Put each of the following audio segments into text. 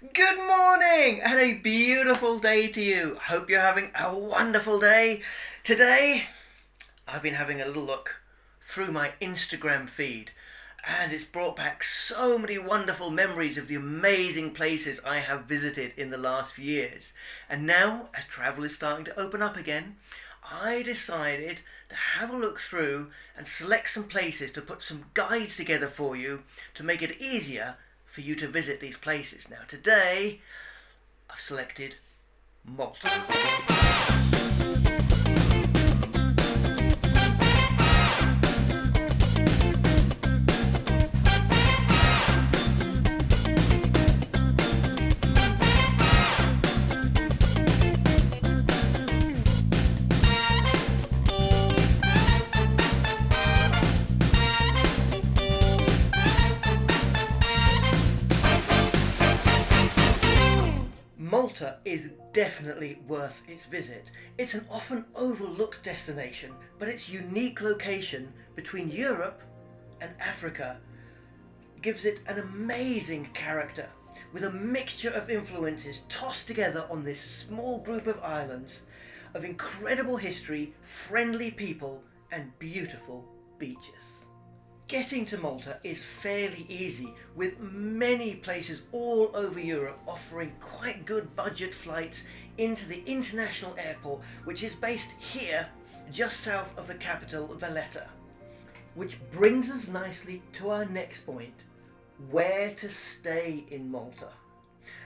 Good morning and a beautiful day to you. Hope you're having a wonderful day. Today, I've been having a little look through my Instagram feed and it's brought back so many wonderful memories of the amazing places I have visited in the last few years. And now, as travel is starting to open up again, I decided to have a look through and select some places to put some guides together for you to make it easier for you to visit these places. Now today I've selected Malta. Is definitely worth its visit. It's an often overlooked destination, but its unique location between Europe and Africa gives it an amazing character with a mixture of influences tossed together on this small group of islands of incredible history, friendly people and beautiful beaches. Getting to Malta is fairly easy, with many places all over Europe offering quite good budget flights into the international airport, which is based here, just south of the capital, Valletta. Which brings us nicely to our next point, where to stay in Malta.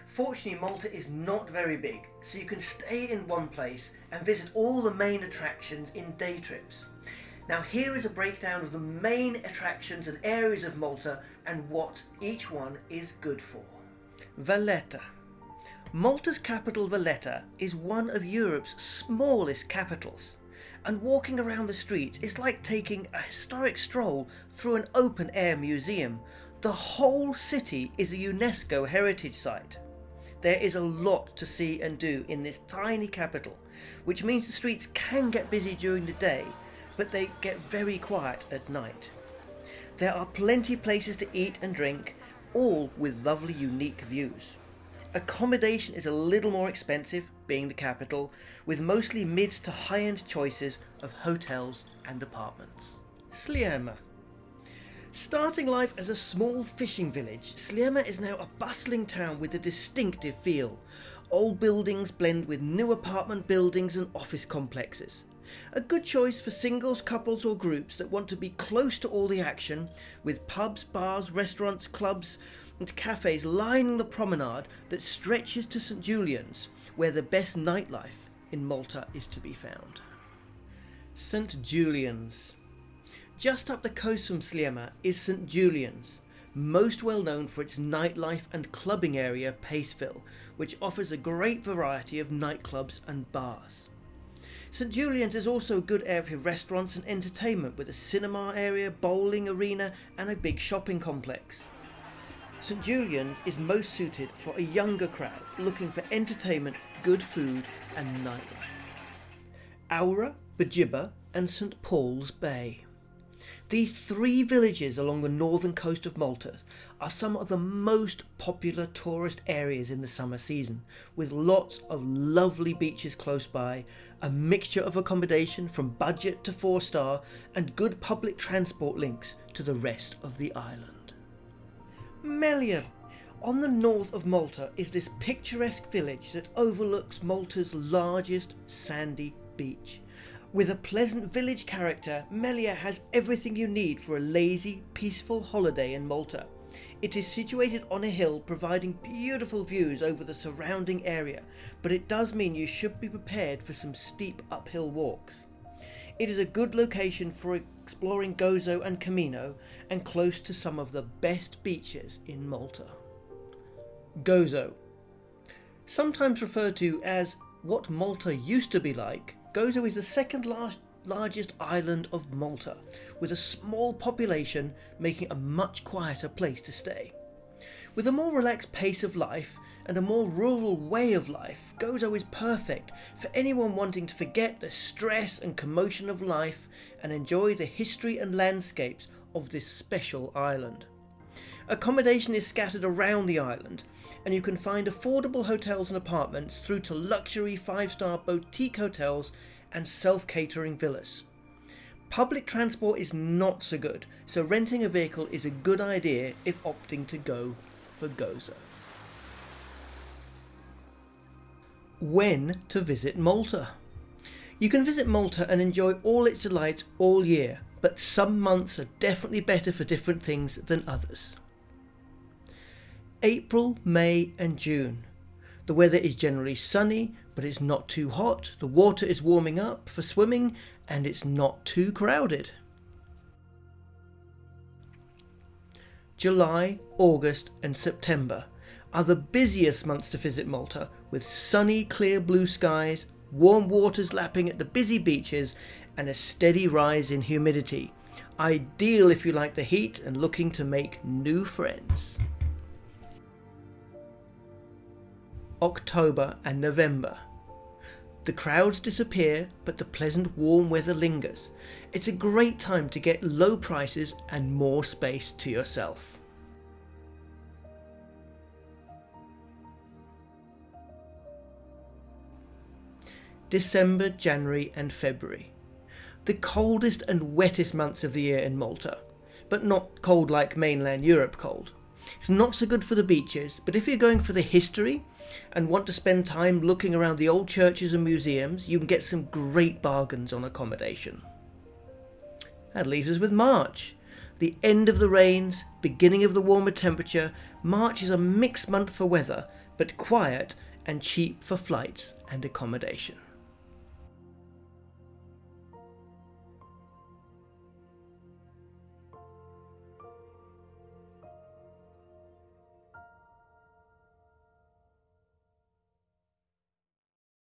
Fortunately, Malta is not very big, so you can stay in one place and visit all the main attractions in day trips. Now here is a breakdown of the main attractions and areas of Malta and what each one is good for. Valletta. Malta's capital Valletta is one of Europe's smallest capitals and walking around the streets is like taking a historic stroll through an open air museum. The whole city is a UNESCO heritage site. There is a lot to see and do in this tiny capital, which means the streets can get busy during the day but they get very quiet at night. There are plenty places to eat and drink, all with lovely unique views. Accommodation is a little more expensive, being the capital, with mostly mid to high-end choices of hotels and apartments. Sliema. Starting life as a small fishing village, Sliema is now a bustling town with a distinctive feel. Old buildings blend with new apartment buildings and office complexes. A good choice for singles, couples or groups that want to be close to all the action with pubs, bars, restaurants, clubs and cafes lining the promenade that stretches to St Julian's where the best nightlife in Malta is to be found. St Julian's. Just up the coast from Sliema is St Julian's, most well known for its nightlife and clubbing area Paceville, which offers a great variety of nightclubs and bars. St Julian's is also a good area for restaurants and entertainment with a cinema area, bowling arena and a big shopping complex. St Julian's is most suited for a younger crowd looking for entertainment, good food and nightlife. Qawra, Bugibba and St Paul's Bay. These three villages along the northern coast of Malta are some of the most popular tourist areas in the summer season, with lots of lovely beaches close by, a mixture of accommodation from budget to four star, and good public transport links to the rest of the island. Mellieha. On the north of Malta is this picturesque village that overlooks Malta's largest sandy beach. With a pleasant village character, Mellieha has everything you need for a lazy, peaceful holiday in Malta. It is situated on a hill providing beautiful views over the surrounding area, but it does mean you should be prepared for some steep uphill walks. It is a good location for exploring Gozo and Comino and close to some of the best beaches in Malta. Gozo. Sometimes referred to as what Malta used to be like, Gozo is the second last largest island of Malta, with a small population making a much quieter place to stay. With a more relaxed pace of life and a more rural way of life, Gozo is perfect for anyone wanting to forget the stress and commotion of life and enjoy the history and landscapes of this special island. Accommodation is scattered around the island and you can find affordable hotels and apartments through to luxury five star boutique hotels and self catering villas. Public transport is not so good, so renting a vehicle is a good idea if opting to go for Gozo. When to visit Malta? You can visit Malta and enjoy all its delights all year, but some months are definitely better for different things than others. April, May, and June. The weather is generally sunny, but it's not too hot, the water is warming up for swimming, and it's not too crowded. July, August, and September are the busiest months to visit Malta, with sunny, clear blue skies, warm waters lapping at the busy beaches, and a steady rise in humidity. Ideal if you like the heat and looking to make new friends. October and November. The crowds disappear, but the pleasant warm weather lingers. It's a great time to get low prices and more space to yourself. December, January, and February. The coldest and wettest months of the year in Malta, but not cold like mainland Europe cold. It's not so good for the beaches, but if you're going for the history and want to spend time looking around the old churches and museums, you can get some great bargains on accommodation. That leaves us with March. The end of the rains, beginning of the warmer temperature, March is a mixed month for weather, but quiet and cheap for flights and accommodation.